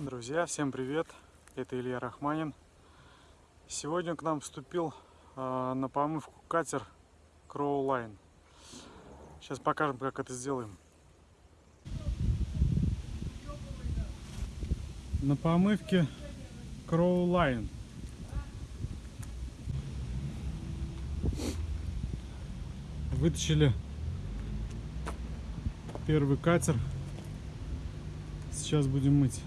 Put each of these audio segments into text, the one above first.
Друзья, всем привет! Это Илья Рахманин. Сегодня к нам вступил э, на помывку катер Crow Line. Сейчас покажем, как это сделаем. На помывке Crow Line. Вытащили первый катер. Сейчас будем мыть.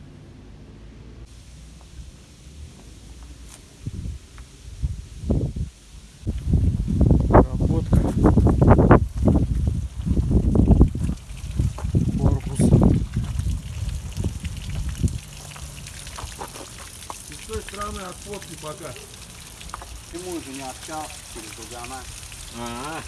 С той стороны от фотки пока. Почему же не общался через Дугана? А,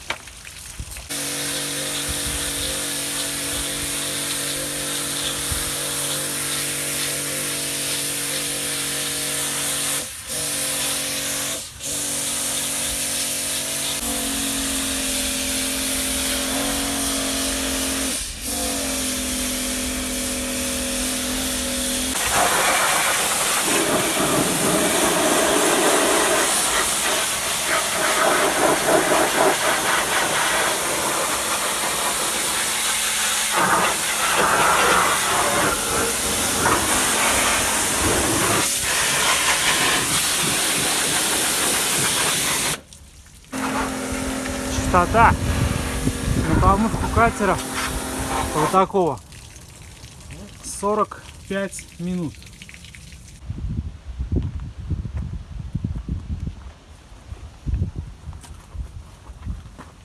Частота на помывку катера вот такого 45 минут.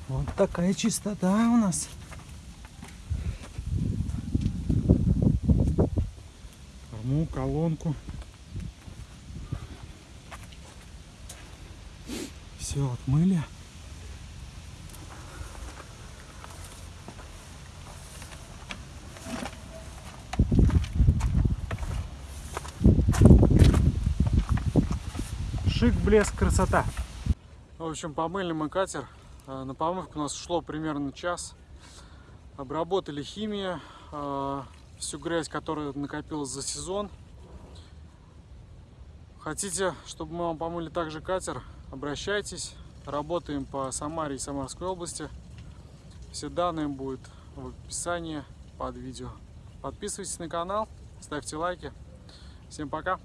Вот такая чистота у нас. Корму, колонку. Все отмыли. Шик, блеск, красота. В общем, помыли мы катер. Э, На помывку у нас ушло примерно час. Обработали химию, э, всю грязь, которая накопилась за сезон. Хотите, чтобы мы вам помыли также катер, обращайтесь. Работаем по Самаре и Самарской области. Все данные будут в описании под видео. Подписывайтесь на канал, ставьте лайки. Всем пока!